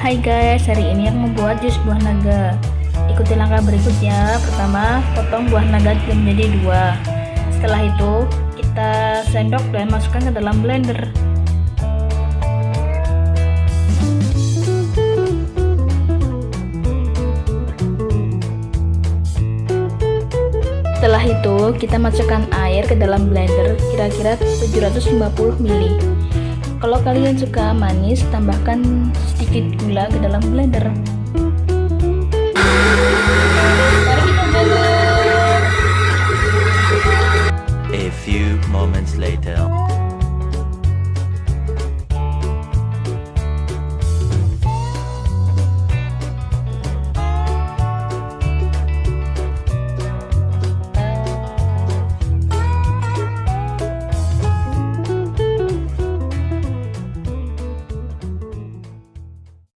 Hai guys, hari ini yang membuat jus buah naga. Ikuti langkah berikut ya Pertama, potong buah naga menjadi dua. Setelah itu, kita sendok dan masukkan ke dalam blender. Setelah itu, kita masukkan air ke dalam blender kira-kira 750 ml. Kalau kalian suka manis, tambahkan sedikit gula ke dalam blender. Mari kita blender. A few moments later.